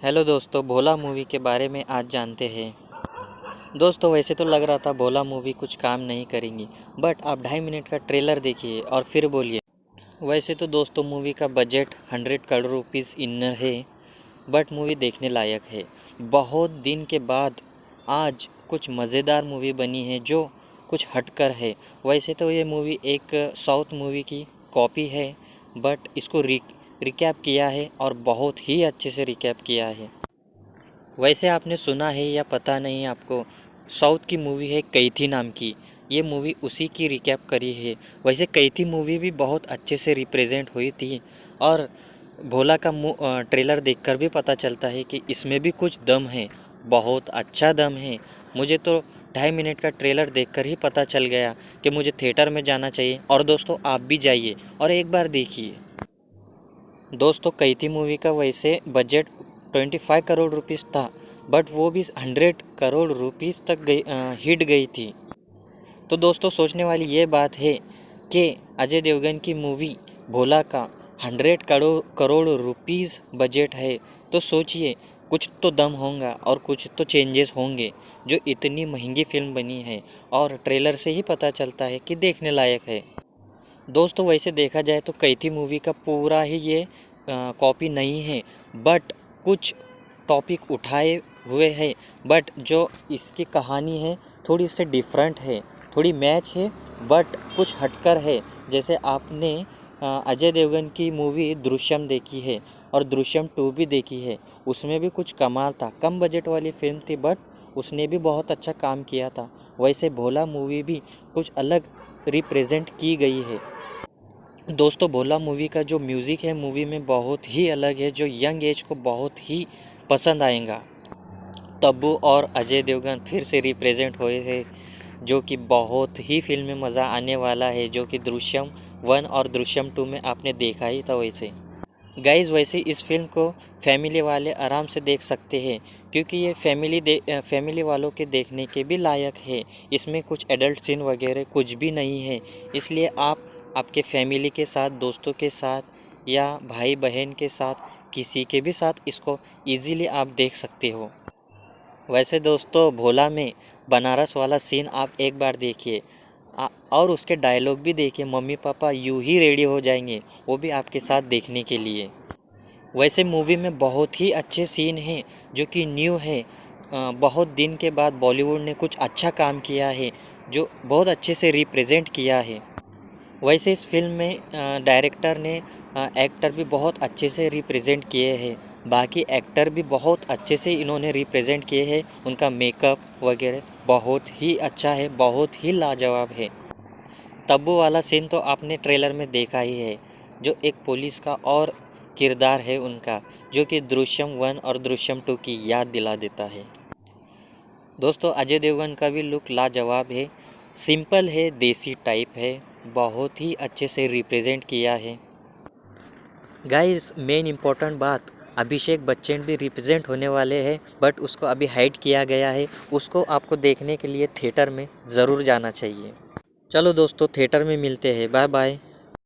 Hello दोस्तों, भोला movie के बारे में आज जानते हैं। दोस्तों, वैसे तो लग रहा था भोला मूवी कुछ काम नहीं करेंगी बट आप ढाई मिनट का ट्रेलर देखिए और फिर बोलिए। वैसे तो दोस्तों, मूवी का बजट हंड्रेड करोड़ रुपीज़ इनर है बट मूवी देखने लायक है। बहुत दिन के बाद आज कुछ मज़ेदार मूवी बनी है जो कुछ हटकर है। वैसे तो ये मूवी एक साउथ मूवी की कॉपी है बट इसको रिकैप किया है और बहुत ही अच्छे से रिकैप किया है। वैसे आपने सुना है या पता नहीं आपको, साउथ की मूवी है कैथी नाम की। ये मूवी उसी की रिकैप करी है। वैसे कैथी मूवी भी बहुत अच्छे से रिप्रेजेंट हुई थी और भोला का ट्रेलर देखकर भी पता चलता है कि इसमें भी कुछ दम है, बहुत अच्छा दम है। मुझे तो ढाई मिनट का ट्रेलर देखकर ही पता चल गया कि मुझे थिएटर में जाना चाहिए। और दोस्तों, आप भी जाइए और एक बार देखिए। दोस्तों कैथी मूवी का वैसे बजट 25 करोड़ रुपीस था बट वो भी 100 करोड़ रुपीस तक गई हिट गई थी। तो दोस्तों, सोचने वाली ये बात है कि अजय देवगन की मूवी भोला का 100 करोड़ करोड़ रुपीस बजट है तो सोचिए, कुछ तो दम होगा और कुछ तो चेंजेस होंगे, जो इतनी महँगी फ़िल्म बनी है और ट्रेलर से ही पता चलता है कि देखने लायक है। दोस्तों, वैसे देखा जाए तो कैथी मूवी का पूरा ही ये कॉपी नहीं है बट कुछ टॉपिक उठाए हुए हैं बट जो इसकी कहानी है, थोड़ी से डिफरेंट है, थोड़ी मैच है बट कुछ हटकर है। जैसे आपने अजय देवगन की मूवी दृश्यम देखी है, और दृश्यम टू भी देखी है, उसमें भी कुछ कमाल था। कम बजट वाली फ़िल्म थी बट उसने भी बहुत अच्छा काम किया था। वैसे भोला मूवी भी कुछ अलग रिप्रेजेंट की गई है। दोस्तों, भोला मूवी का जो म्यूज़िक है, मूवी में बहुत ही अलग है, जो यंग एज को बहुत ही पसंद आएगा। तब्बू और अजय देवगन फिर से रिप्रेजेंट हुए थे जो कि बहुत ही फ़िल्म में मज़ा आने वाला है, जो कि दृश्यम वन और दृश्यम टू में आपने देखा ही था वैसे। गाइज़ वैसे इस फ़िल्म को फैमिली वाले आराम से देख सकते हैं, क्योंकि ये फैमिली दे, फैमिली वालों के देखने के भी लायक है। इसमें कुछ एडल्ट सीन वगैरह कुछ भी नहीं है, इसलिए आप आपके फैमिली के साथ, दोस्तों के साथ या भाई बहन के साथ, किसी के भी साथ इसको इजीली आप देख सकते हो। वैसे दोस्तों, भोला में बनारस वाला सीन आप एक बार देखिए। और उसके डायलॉग भी देखिए। मम्मी पापा यूँ ही रेडी हो जाएँगे, वो भी आपके साथ देखने के लिए। वैसे मूवी में बहुत ही अच्छे सीन हैं, जो कि न्यू है। बहुत दिन के बाद बॉलीवुड ने कुछ अच्छा काम किया है, जो बहुत अच्छे से रिप्रेजेंट किया है। वैसे इस फ़िल्म में डायरेक्टर ने एक्टर भी बहुत अच्छे से रिप्रेजेंट किए हैं। बाकी एक्टर भी बहुत अच्छे से इन्होंने रिप्रेजेंट किए हैं। उनका मेकअप वगैरह बहुत ही अच्छा है, बहुत ही लाजवाब है। तब्बू वाला सीन तो आपने ट्रेलर में देखा ही है, जो एक पुलिस का और किरदार है उनका, जो कि दृश्यम वन और दृश्यम टू की याद दिला देता है। दोस्तों, अजय देवगन का भी लुक लाजवाब है। सिंपल है, देसी टाइप है। बहुत ही अच्छे से रिप्रेजेंट किया है। गाइस मेन इम्पोर्टेंट बात, अभिषेक बच्चन भी रिप्रेजेंट होने वाले हैं बट उसको अभी हाइड किया गया है। उसको आपको देखने के लिए थिएटर में ज़रूर जाना चाहिए। चलो दोस्तों थिएटर में मिलते हैं। Bye bye